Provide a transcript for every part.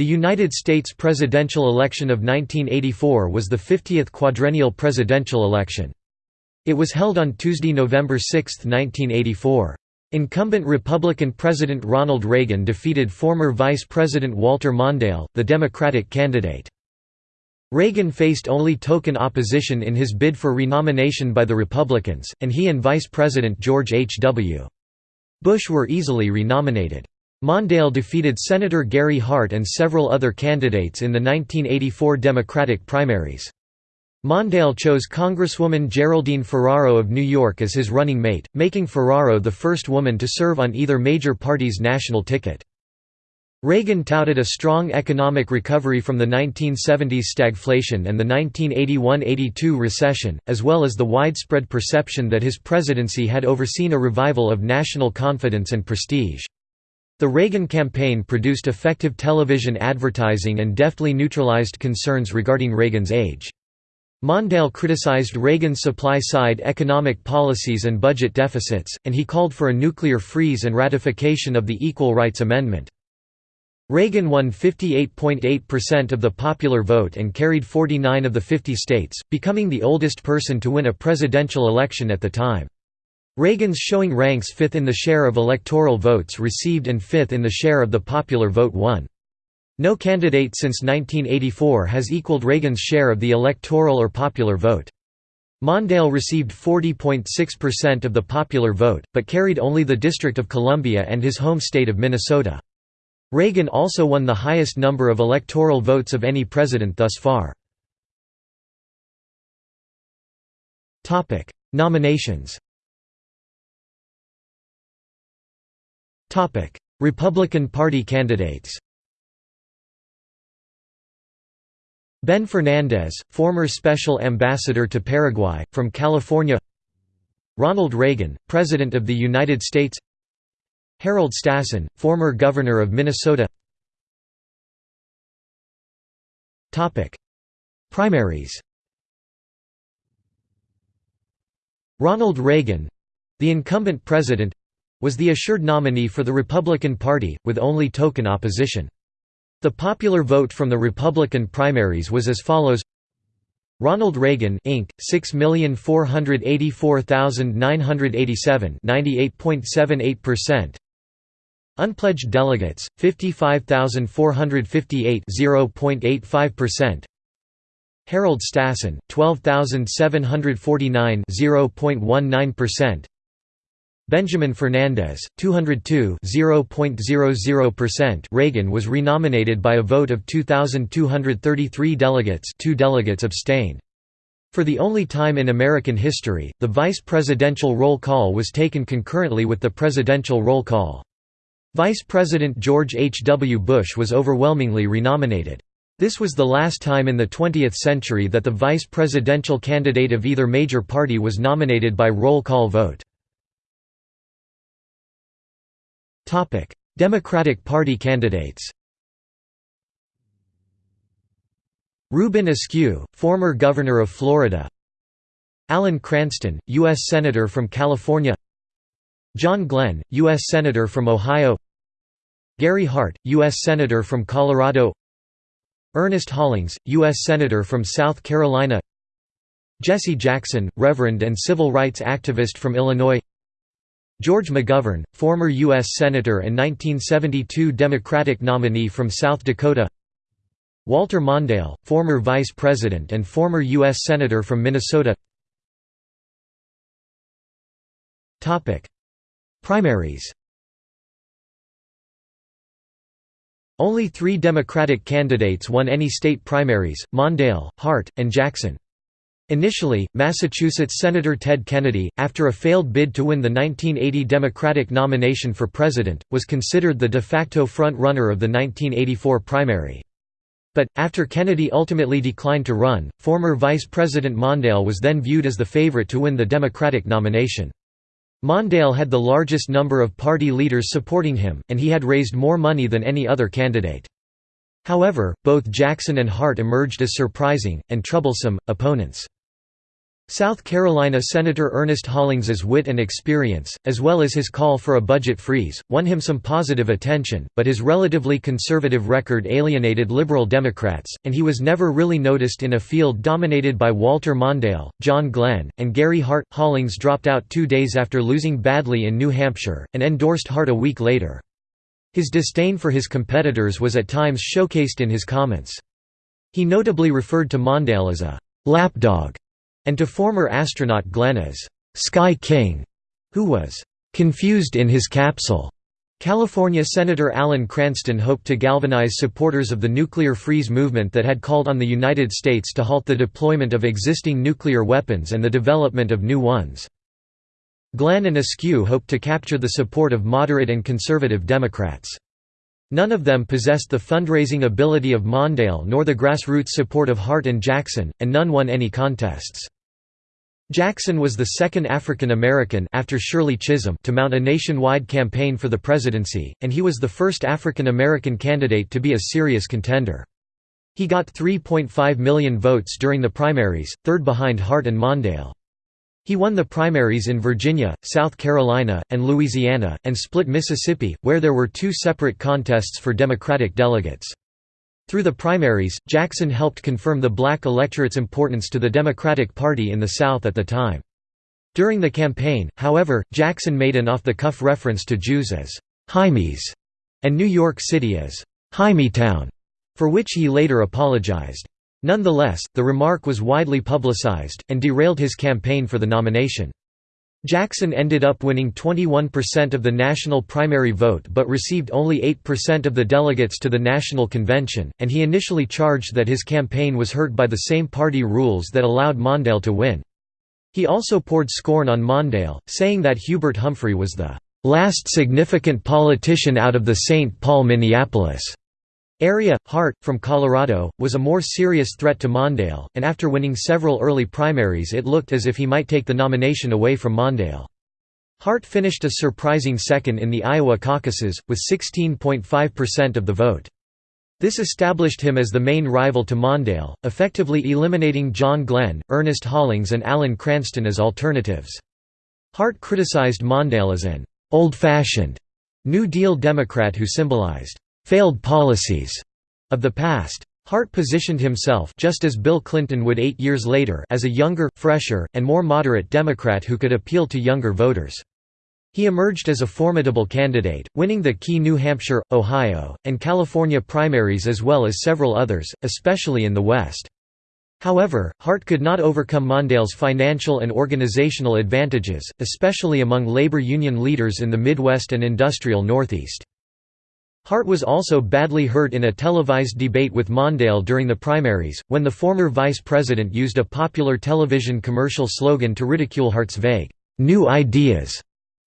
The United States presidential election of 1984 was the 50th quadrennial presidential election. It was held on Tuesday, November 6, 1984. Incumbent Republican President Ronald Reagan defeated former Vice President Walter Mondale, the Democratic candidate. Reagan faced only token opposition in his bid for renomination by the Republicans, and he and Vice President George H. W. Bush were easily renominated. Mondale defeated Senator Gary Hart and several other candidates in the 1984 Democratic primaries. Mondale chose Congresswoman Geraldine Ferraro of New York as his running mate, making Ferraro the first woman to serve on either major party's national ticket. Reagan touted a strong economic recovery from the 1970s stagflation and the 1981–82 recession, as well as the widespread perception that his presidency had overseen a revival of national confidence and prestige. The Reagan campaign produced effective television advertising and deftly neutralized concerns regarding Reagan's age. Mondale criticized Reagan's supply-side economic policies and budget deficits, and he called for a nuclear freeze and ratification of the Equal Rights Amendment. Reagan won 58.8% of the popular vote and carried 49 of the 50 states, becoming the oldest person to win a presidential election at the time. Reagan's showing ranks fifth in the share of electoral votes received and fifth in the share of the popular vote won. No candidate since 1984 has equaled Reagan's share of the electoral or popular vote. Mondale received 40.6% of the popular vote, but carried only the District of Columbia and his home state of Minnesota. Reagan also won the highest number of electoral votes of any president thus far. Nominations Republican Party candidates Ben Fernandez, former Special Ambassador to Paraguay, from California Ronald Reagan, President of the United States Harold Stassen, former Governor of Minnesota Primaries Ronald Reagan—the incumbent president, was the assured nominee for the Republican Party, with only token opposition. The popular vote from the Republican primaries was as follows Ronald Reagan Inc. 6,484,987 98.78% Unpledged delegates 55,458 0.85% Harold Stassen 12,749 0.19% Benjamin Fernandez, 202 0.00%. Reagan was renominated by a vote of 2,233 delegates two delegates abstained. For the only time in American history, the vice presidential roll call was taken concurrently with the presidential roll call. Vice President George H. W. Bush was overwhelmingly renominated. This was the last time in the 20th century that the vice presidential candidate of either major party was nominated by roll call vote. Democratic Party candidates Reuben Askew, former Governor of Florida Alan Cranston, U.S. Senator from California John Glenn, U.S. Senator from Ohio Gary Hart, U.S. Senator from Colorado Ernest Hollings, U.S. Senator from South Carolina Jesse Jackson, Reverend and civil rights activist from Illinois George McGovern, former U.S. Senator and 1972 Democratic nominee from South Dakota Walter Mondale, former Vice President and former U.S. Senator from Minnesota Primaries Only three Democratic candidates won any state primaries, Mondale, Hart, and Jackson. Initially, Massachusetts Senator Ted Kennedy, after a failed bid to win the 1980 Democratic nomination for president, was considered the de facto front-runner of the 1984 primary. But, after Kennedy ultimately declined to run, former Vice President Mondale was then viewed as the favorite to win the Democratic nomination. Mondale had the largest number of party leaders supporting him, and he had raised more money than any other candidate. However, both Jackson and Hart emerged as surprising, and troublesome, opponents. South Carolina Senator Ernest Hollings's wit and experience, as well as his call for a budget freeze, won him some positive attention, but his relatively conservative record alienated liberal Democrats, and he was never really noticed in a field dominated by Walter Mondale, John Glenn, and Gary Hart. Hollings dropped out two days after losing badly in New Hampshire, and endorsed Hart a week later. His disdain for his competitors was at times showcased in his comments. He notably referred to Mondale as a lapdog and to former astronaut Glenn as Sky King, who was confused in his capsule. California Senator Alan Cranston hoped to galvanize supporters of the nuclear freeze movement that had called on the United States to halt the deployment of existing nuclear weapons and the development of new ones. Glenn and Askew hoped to capture the support of moderate and conservative Democrats. None of them possessed the fundraising ability of Mondale nor the grassroots support of Hart and Jackson, and none won any contests. Jackson was the second African American after Shirley Chisholm to mount a nationwide campaign for the presidency, and he was the first African American candidate to be a serious contender. He got 3.5 million votes during the primaries, third behind Hart and Mondale. He won the primaries in Virginia, South Carolina, and Louisiana, and split Mississippi, where there were two separate contests for Democratic delegates. Through the primaries, Jackson helped confirm the black electorate's importance to the Democratic Party in the South at the time. During the campaign, however, Jackson made an off-the-cuff reference to Jews as «Hymies» and New York City as «Hymietown», for which he later apologized. Nonetheless, the remark was widely publicized, and derailed his campaign for the nomination. Jackson ended up winning 21% of the national primary vote but received only 8% of the delegates to the national convention, and he initially charged that his campaign was hurt by the same party rules that allowed Mondale to win. He also poured scorn on Mondale, saying that Hubert Humphrey was the "...last significant politician out of the St. Paul Minneapolis." Area, Hart, from Colorado, was a more serious threat to Mondale, and after winning several early primaries it looked as if he might take the nomination away from Mondale. Hart finished a surprising second in the Iowa caucuses, with 16.5% of the vote. This established him as the main rival to Mondale, effectively eliminating John Glenn, Ernest Hollings and Alan Cranston as alternatives. Hart criticized Mondale as an «old-fashioned» New Deal Democrat who symbolized failed policies of the past. Hart positioned himself just as Bill Clinton would eight years later as a younger, fresher, and more moderate Democrat who could appeal to younger voters. He emerged as a formidable candidate, winning the key New Hampshire, Ohio, and California primaries as well as several others, especially in the West. However, Hart could not overcome Mondale's financial and organizational advantages, especially among labor union leaders in the Midwest and industrial Northeast. Hart was also badly hurt in a televised debate with Mondale during the primaries, when the former vice president used a popular television commercial slogan to ridicule Hart's vague, "'New Ideas'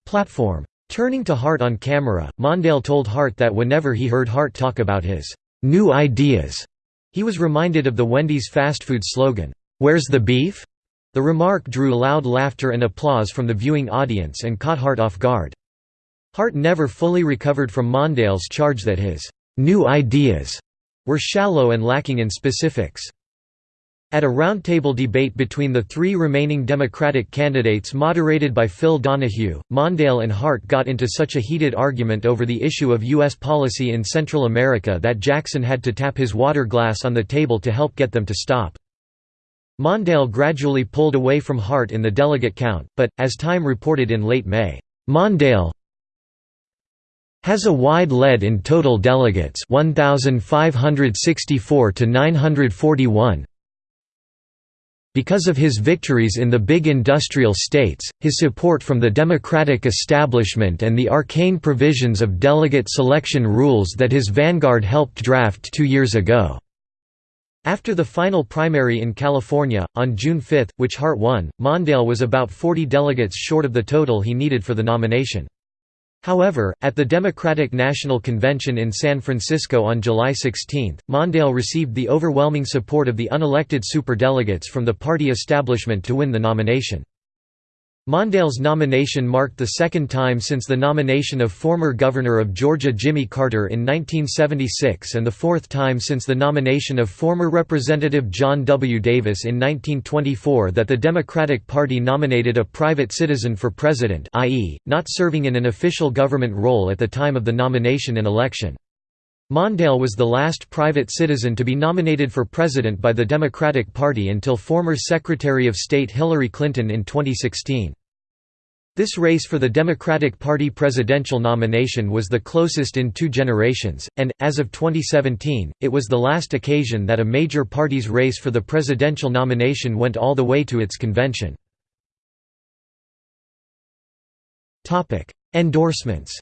platform. Turning to Hart on camera, Mondale told Hart that whenever he heard Hart talk about his "'new ideas' he was reminded of the Wendy's fast food slogan, "'Where's the beef?' The remark drew loud laughter and applause from the viewing audience and caught Hart off guard. Hart never fully recovered from Mondale's charge that his «new ideas» were shallow and lacking in specifics. At a roundtable debate between the three remaining Democratic candidates moderated by Phil Donahue, Mondale and Hart got into such a heated argument over the issue of U.S. policy in Central America that Jackson had to tap his water glass on the table to help get them to stop. Mondale gradually pulled away from Hart in the delegate count, but, as Time reported in late May, Mondale, has a wide lead in total delegates 1564 to 941 because of his victories in the big industrial states, his support from the Democratic establishment and the arcane provisions of delegate selection rules that his vanguard helped draft two years ago." After the final primary in California, on June 5, which Hart won, Mondale was about 40 delegates short of the total he needed for the nomination. However, at the Democratic National Convention in San Francisco on July 16, Mondale received the overwhelming support of the unelected superdelegates from the party establishment to win the nomination. Mondale's nomination marked the second time since the nomination of former Governor of Georgia Jimmy Carter in 1976 and the fourth time since the nomination of former Representative John W. Davis in 1924 that the Democratic Party nominated a private citizen for president i.e., not serving in an official government role at the time of the nomination and election. Mondale was the last private citizen to be nominated for president by the Democratic Party until former Secretary of State Hillary Clinton in 2016. This race for the Democratic Party presidential nomination was the closest in two generations, and, as of 2017, it was the last occasion that a major party's race for the presidential nomination went all the way to its convention. Endorsements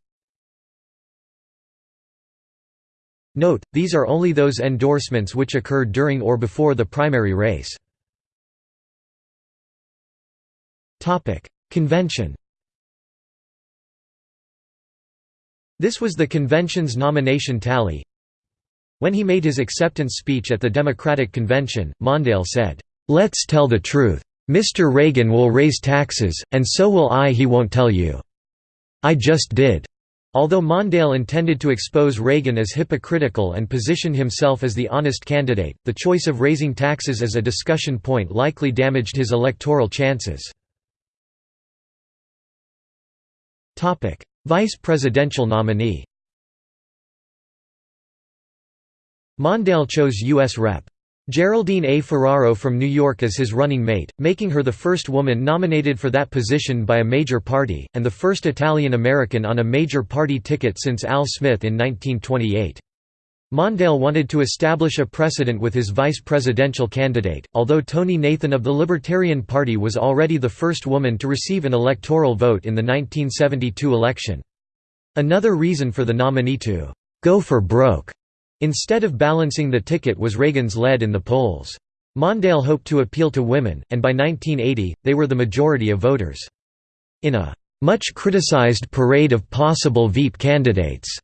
Note, these are only those endorsements which occurred during or before the primary race. Convention This was the convention's nomination tally. When he made his acceptance speech at the Democratic Convention, Mondale said, "'Let's tell the truth. Mr. Reagan will raise taxes, and so will I he won't tell you. I just did. Although Mondale intended to expose Reagan as hypocritical and position himself as the honest candidate, the choice of raising taxes as a discussion point likely damaged his electoral chances. Vice presidential nominee Mondale chose U.S. Rep. Geraldine A. Ferraro from New York as his running mate, making her the first woman nominated for that position by a major party, and the first Italian-American on a major party ticket since Al Smith in 1928. Mondale wanted to establish a precedent with his vice presidential candidate, although Tonie Nathan of the Libertarian Party was already the first woman to receive an electoral vote in the 1972 election. Another reason for the nominee to «go for broke» Instead of balancing the ticket was Reagan's lead in the polls. Mondale hoped to appeal to women, and by 1980, they were the majority of voters. In a much criticized parade of possible Veep candidates,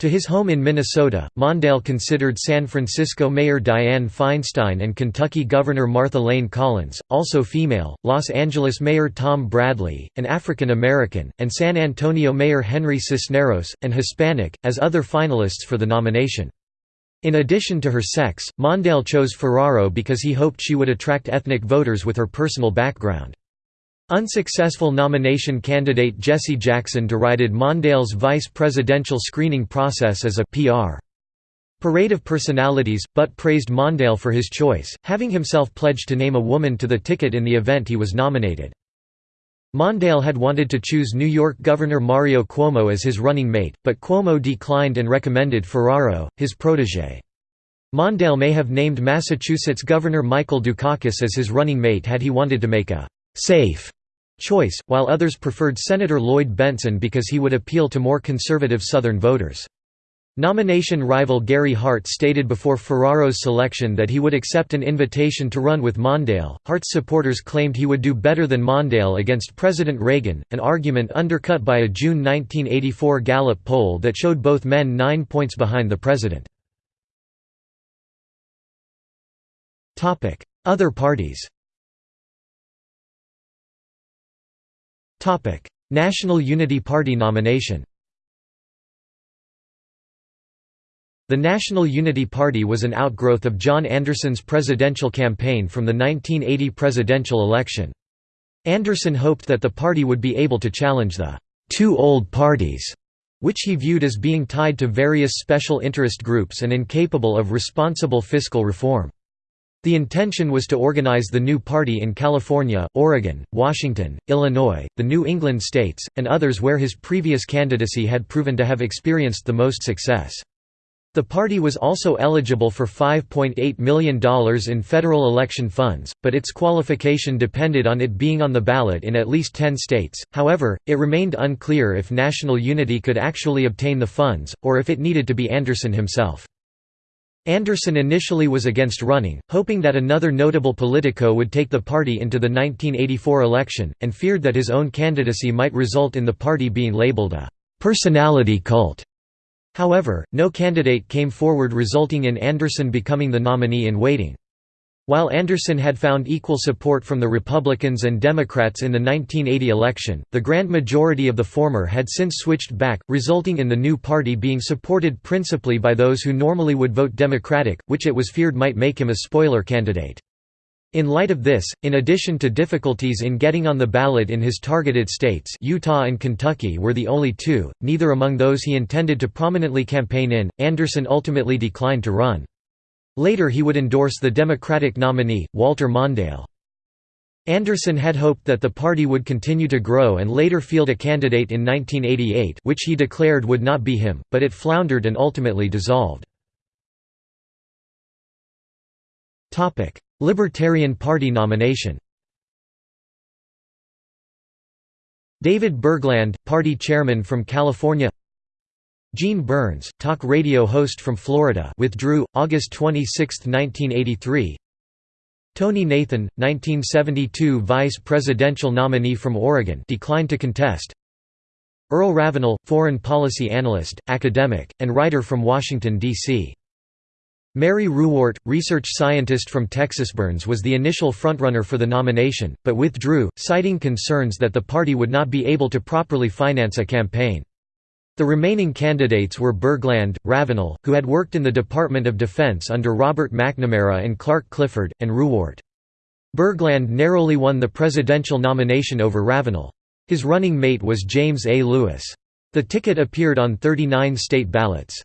to his home in Minnesota, Mondale considered San Francisco Mayor Dianne Feinstein and Kentucky Governor Martha Layne Collins, also female, Los Angeles Mayor Tom Bradley, an African American, and San Antonio Mayor Henry Cisneros, an Hispanic, as other finalists for the nomination. In addition to her sex, Mondale chose Ferraro because he hoped she would attract ethnic voters with her personal background. Unsuccessful nomination candidate Jesse Jackson derided Mondale's vice presidential screening process as a PR parade of personalities, but praised Mondale for his choice, having himself pledged to name a woman to the ticket in the event he was nominated. Mondale had wanted to choose New York Governor Mario Cuomo as his running mate, but Cuomo declined and recommended Ferraro, his protégé. Mondale may have named Massachusetts Governor Michael Dukakis as his running mate had he wanted to make a «safe» choice, while others preferred Senator Lloyd Bentsen because he would appeal to more conservative Southern voters. Nomination rival Gary Hart stated before Ferraro's selection that he would accept an invitation to run with Mondale. Hart's supporters claimed he would do better than Mondale against President Reagan, an argument undercut by a June 1984 Gallup poll that showed both men nine points behind the president. Other parties National Unity Party nomination The National Unity Party was an outgrowth of John Anderson's presidential campaign from the 1980 presidential election. Anderson hoped that the party would be able to challenge the two old parties, which he viewed as being tied to various special interest groups and incapable of responsible fiscal reform. The intention was to organize the new party in California, Oregon, Washington, Illinois, the New England states, and others where his previous candidacy had proven to have experienced the most success. The party was also eligible for $5.8 million in federal election funds, but its qualification depended on it being on the ballot in at least 10 states, however, it remained unclear if National Unity could actually obtain the funds, or if it needed to be Anderson himself. Anderson initially was against running, hoping that another notable politico would take the party into the 1984 election, and feared that his own candidacy might result in the party being labeled a «personality cult». However, no candidate came forward resulting in Anderson becoming the nominee in waiting. While Anderson had found equal support from the Republicans and Democrats in the 1980 election, the grand majority of the former had since switched back, resulting in the new party being supported principally by those who normally would vote Democratic, which it was feared might make him a spoiler candidate. In light of this, in addition to difficulties in getting on the ballot in his targeted states Utah and Kentucky were the only two, neither among those he intended to prominently campaign in, Anderson ultimately declined to run. Later he would endorse the Democratic nominee, Walter Mondale. Anderson had hoped that the party would continue to grow and later field a candidate in 1988 which he declared would not be him, but it floundered and ultimately dissolved. Libertarian Party nomination. David Bergland, party chairman from California. Gene Burns, talk radio host from Florida withdrew, August 26, 1983 Tonie Nathan, 1972 vice presidential nominee from Oregon declined to contest. Earl Ravenal, foreign policy analyst, academic, and writer from Washington, D.C. Mary Ruwart, research scientist from Texas Burns was the initial frontrunner for the nomination, but withdrew, citing concerns that the party would not be able to properly finance a campaign. The remaining candidates were Bergland, Ravenal, who had worked in the Department of Defense under Robert McNamara and Clark Clifford, and Ruwart. Bergland narrowly won the presidential nomination over Ravenal. His running mate was James A. Lewis. The ticket appeared on 39 state ballots.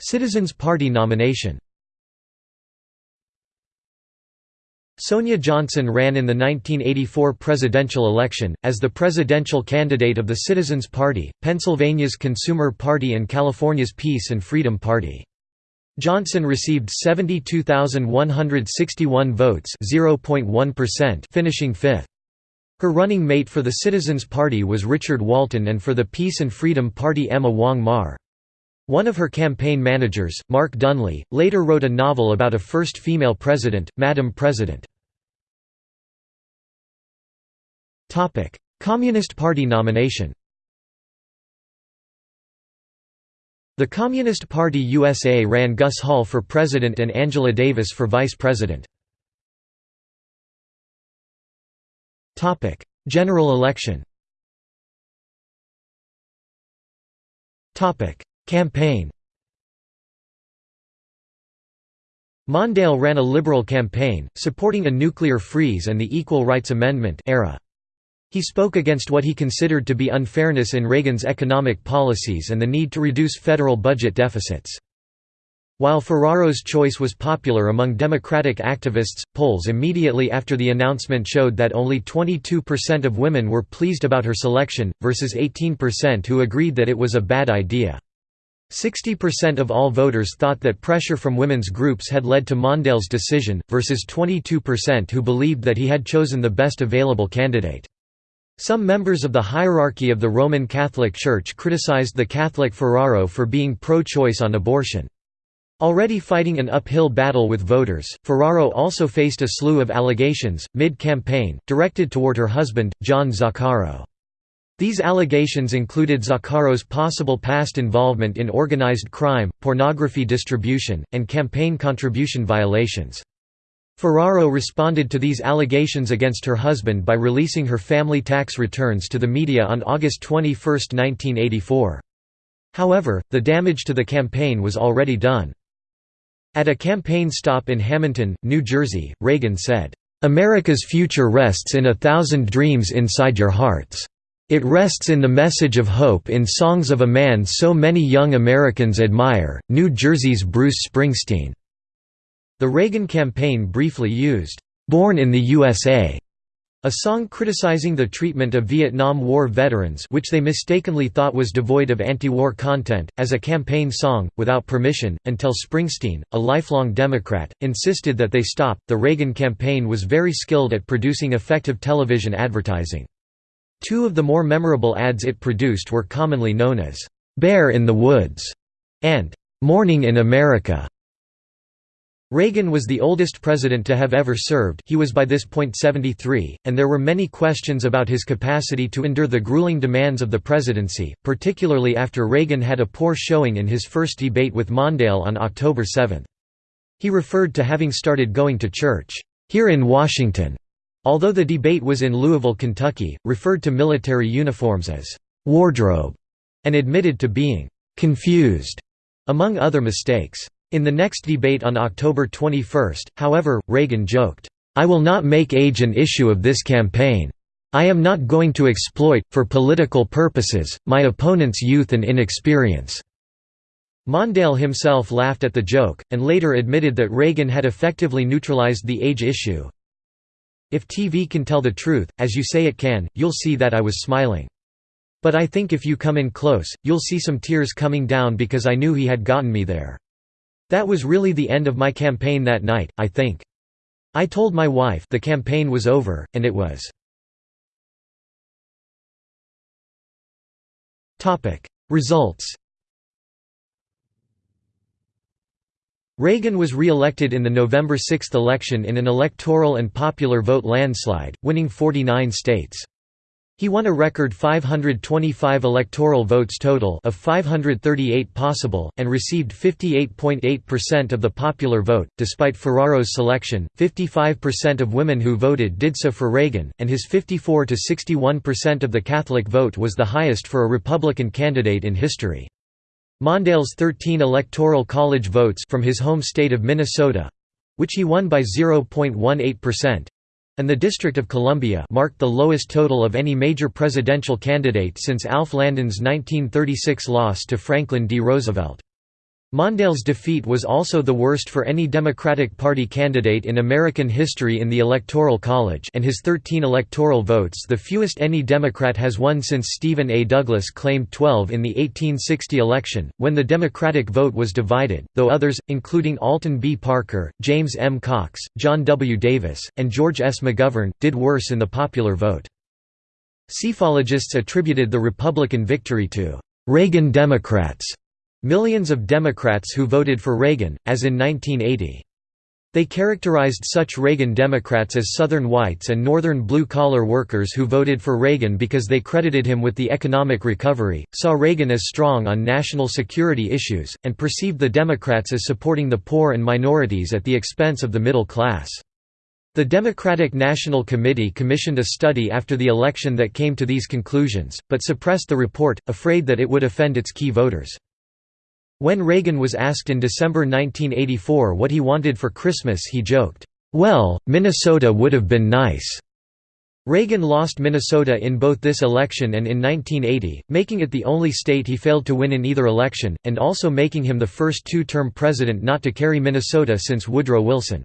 Citizens Party nomination Sonia Johnson ran in the 1984 presidential election, as the presidential candidate of the Citizens Party, Pennsylvania's Consumer Party and California's Peace and Freedom Party. Johnson received 72,161 votes finishing fifth. Her running mate for the Citizens Party was Richard Walton and for the Peace and Freedom Party Emma Wong Mar. One of her campaign managers, Mark Dunlea, later wrote a novel about a first female president, Madam President. Communist Party nomination The Communist Party USA ran Gus Hall for president and Angela Davis for vice president. General election Campaign Mondale ran a liberal campaign, supporting a nuclear freeze and the Equal Rights Amendment era. He spoke against what he considered to be unfairness in Reagan's economic policies and the need to reduce federal budget deficits. While Ferraro's choice was popular among Democratic activists, polls immediately after the announcement showed that only 22% of women were pleased about her selection, versus 18% who agreed that it was a bad idea. 60% of all voters thought that pressure from women's groups had led to Mondale's decision, versus 22% who believed that he had chosen the best available candidate. Some members of the hierarchy of the Roman Catholic Church criticized the Catholic Ferraro for being pro-choice on abortion. Already fighting an uphill battle with voters, Ferraro also faced a slew of allegations, mid-campaign, directed toward her husband, John Zaccaro. These allegations included Zaccaro's possible past involvement in organized crime, pornography distribution, and campaign contribution violations. Ferraro responded to these allegations against her husband by releasing her family tax returns to the media on August 21, 1984. However, the damage to the campaign was already done. At a campaign stop in Hamilton, New Jersey, Reagan said, "...America's future rests in a thousand dreams inside your hearts." It rests in the message of hope in songs of a man so many young Americans admire, New Jersey's Bruce Springsteen." The Reagan campaign briefly used, "'Born in the USA' a song criticizing the treatment of Vietnam War veterans which they mistakenly thought was devoid of anti-war content, as a campaign song, without permission, until Springsteen, a lifelong Democrat, insisted that they stop. The Reagan campaign was very skilled at producing effective television advertising. Two of the more memorable ads it produced were commonly known as, "'Bear in the Woods' and "'Morning in America'". Reagan was the oldest president to have ever served he was by this point 73, and there were many questions about his capacity to endure the grueling demands of the presidency, particularly after Reagan had a poor showing in his first debate with Mondale on October 7. He referred to having started going to church, "...here in Washington", although the debate was in Louisville, Kentucky, referred to military uniforms as "...wardrobe", and admitted to being "...confused", among other mistakes. In the next debate on October 21, however, Reagan joked, "'I will not make age an issue of this campaign. I am not going to exploit, for political purposes, my opponent's youth and inexperience." Mondale himself laughed at the joke, and later admitted that Reagan had effectively neutralized the age issue. If TV can tell the truth, as you say it can, you'll see that I was smiling. But I think if you come in close, you'll see some tears coming down because I knew he had gotten me there. That was really the end of my campaign that night, I think. I told my wife the campaign was over, and it was. Results Reagan was re-elected in the November 6 election in an electoral and popular vote landslide, winning 49 states. He won a record 525 electoral votes total of 538 possible, and received 58.8% of the popular vote. Despite Ferraro's selection, 55% of women who voted did so for Reagan, and his 54 to 61% of the Catholic vote was the highest for a Republican candidate in history. Mondale's 13 electoral college votes from his home state of Minnesota which he won by 0.18%, and the District of Columbia marked the lowest total of any major presidential candidate since Alf Landon's 1936 loss to Franklin D. Roosevelt. Mondale's defeat was also the worst for any Democratic Party candidate in American history in the Electoral College and his 13 electoral votes the fewest any Democrat has won since Stephen A. Douglas claimed 12 in the 1860 election, when the Democratic vote was divided, though others, including Alton B. Parker, James M. Cox, John W. Davis, and George S. McGovern, did worse in the popular vote. Psephologists attributed the Republican victory to «Reagan Democrats» Millions of Democrats who voted for Reagan, as in 1980. They characterized such Reagan Democrats as Southern whites and Northern blue-collar workers who voted for Reagan because they credited him with the economic recovery, saw Reagan as strong on national security issues, and perceived the Democrats as supporting the poor and minorities at the expense of the middle class. The Democratic National Committee commissioned a study after the election that came to these conclusions, but suppressed the report, afraid that it would offend its key voters. When Reagan was asked in December 1984 what he wanted for Christmas he joked, "'Well, Minnesota would have been nice.'" Reagan lost Minnesota in both this election and in 1980, making it the only state he failed to win in either election, and also making him the first two-term president not to carry Minnesota since Woodrow Wilson.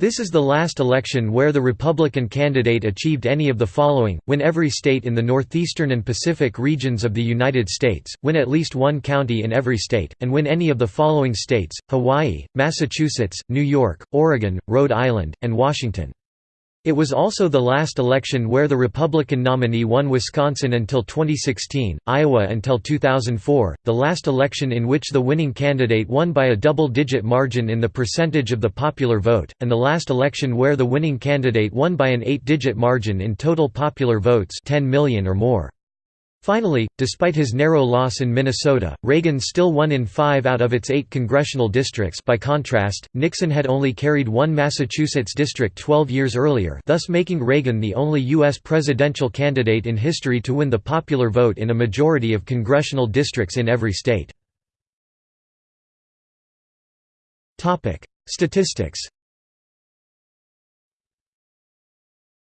This is the last election where the Republican candidate achieved any of the following, win every state in the northeastern and Pacific regions of the United States, win at least one county in every state, and win any of the following states, Hawaii, Massachusetts, New York, Oregon, Rhode Island, and Washington. It was also the last election where the Republican nominee won Wisconsin until 2016, Iowa until 2004, the last election in which the winning candidate won by a double-digit margin in the percentage of the popular vote, and the last election where the winning candidate won by an eight-digit margin in total popular votes 10 million or more. Finally, despite his narrow loss in Minnesota, Reagan still won in five out of its eight congressional districts by contrast, Nixon had only carried one Massachusetts district 12 years earlier thus making Reagan the only U.S. presidential candidate in history to win the popular vote in a majority of congressional districts in every state. Statistics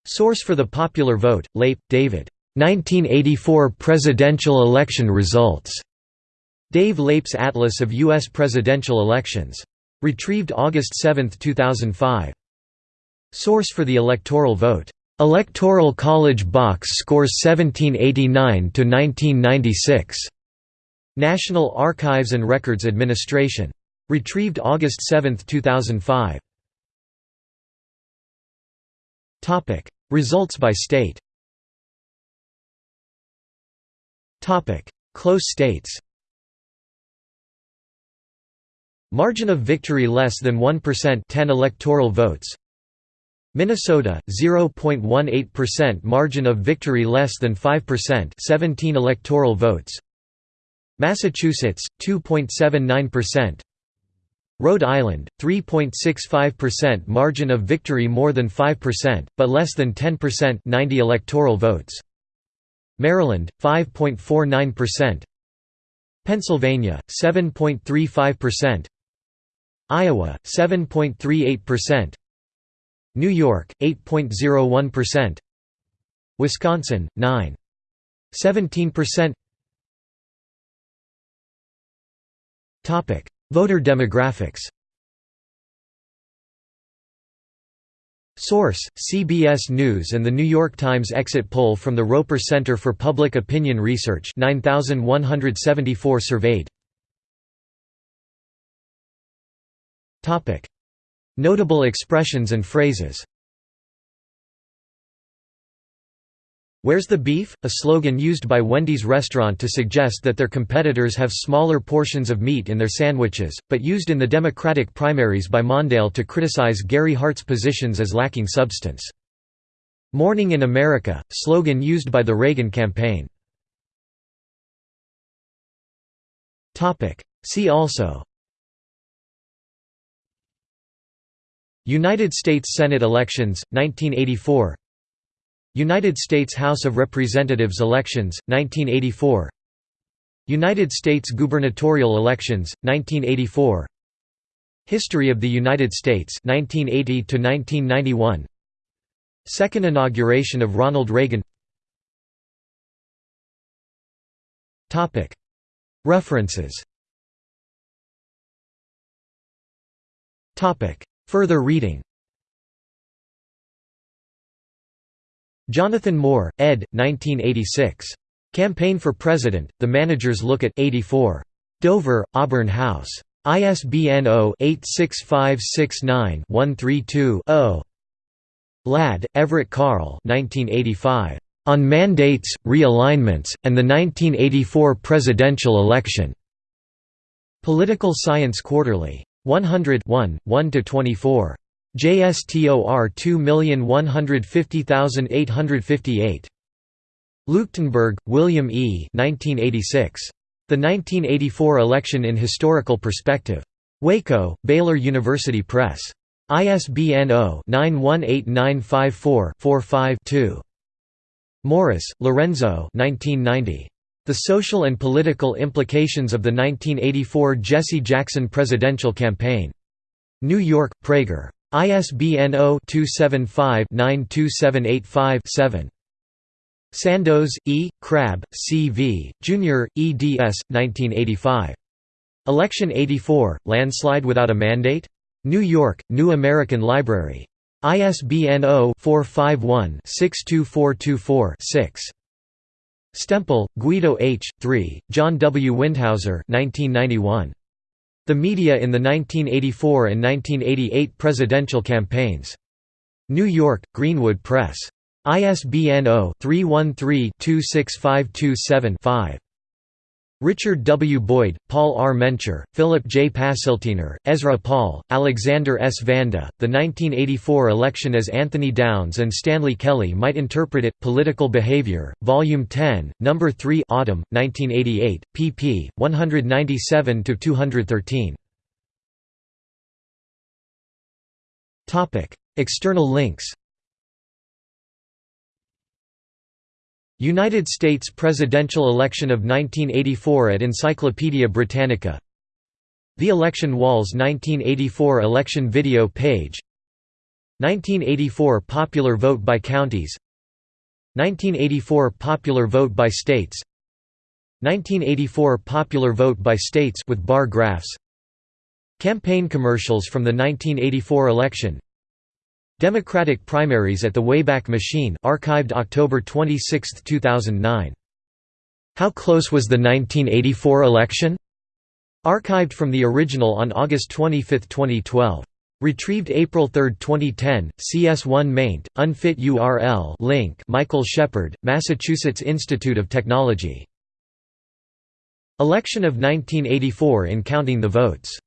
Source for the popular vote, Leip, David. 1984 presidential election results. Dave Leip's Atlas of U.S. presidential elections. Retrieved August 7, 2005. Source for the electoral vote. Electoral College Box Scores 1789–1996. National Archives and Records Administration. Retrieved August 7, 2005. Results by state Close states Margin of victory less than 1% 10 electoral votes. Minnesota 0.18% margin of victory less than 5% 17 electoral votes. Massachusetts 2.79% Rhode Island 3.65% margin of victory more than 5% but less than 10% 90 electoral votes Maryland 5.49% Pennsylvania 7.35% Iowa 7.38% New York 8.01% Wisconsin 9 17% Topic Voter demographics Source: CBS News and The New York Times exit poll from the Roper Center for Public Opinion Research 9174 surveyed. Notable expressions and phrases Where's the beef? A slogan used by Wendy's restaurant to suggest that their competitors have smaller portions of meat in their sandwiches, but used in the Democratic primaries by Mondale to criticize Gary Hart's positions as lacking substance. Morning in America, slogan used by the Reagan campaign. See also United States Senate elections, 1984 United States House of Representatives elections, 1984 United States gubernatorial elections, 1984 History of the United States 1980 to 1991 Second inauguration of Ronald Reagan. Topic. References. Topic. Further reading Jonathan Moore, ed. 1986. Campaign for President, The Manager's Look at 84. Dover, Auburn House. ISBN 0-86569-132-0. Ladd, Everett Carl On Mandates, Realignments, and the 1984 Presidential Election. Political Science Quarterly. 100 1–24. JSTOR 2150858. Leuchtenburg, William E. 1986. The 1984 Election in Historical Perspective. Waco, Baylor University Press. ISBN 0-918954-45-2. Morris, Lorenzo 1990. The Social and Political Implications of the 1984 Jesse Jackson Presidential Campaign. New York, Praeger. ISBN 0-275-92785-7. Sandoz, E., Crabb, C. V., Jr., eds. 1985. Election 84, Landslide Without a Mandate? New York, New American Library. ISBN 0-451-62424-6. Stempel, Guido H. 3, John W. Windhauser 1991. The Media in the 1984 and 1988 Presidential Campaigns. New York, Greenwood Press. ISBN 0-313-26527-5. Richard W. Boyd, Paul R. Mencher, Philip J. Passiltiner, Ezra Paul, Alexander S. Vanda, The 1984 Election as Anthony Downs and Stanley Kelley Might Interpret It, Political Behavior, Volume 10, No. 3 Autumn, 1988, pp. 197 to 213. Topic: External links United States presidential election of 1984 at Encyclopaedia Britannica. The Election Walls 1984 election video page. 1984 popular vote by counties. 1984 popular vote by states. 1984 popular vote by states with bar graphs. Campaign commercials from the 1984 election Democratic primaries at the Wayback Machine archived October 26, 2009. How close was the 1984 election? Archived from the original on August 25, 2012. Retrieved April 3, 2010, CS1 maint, unfit URL link Michael Sheppard, Massachusetts Institute of Technology. Election of 1984 in counting the votes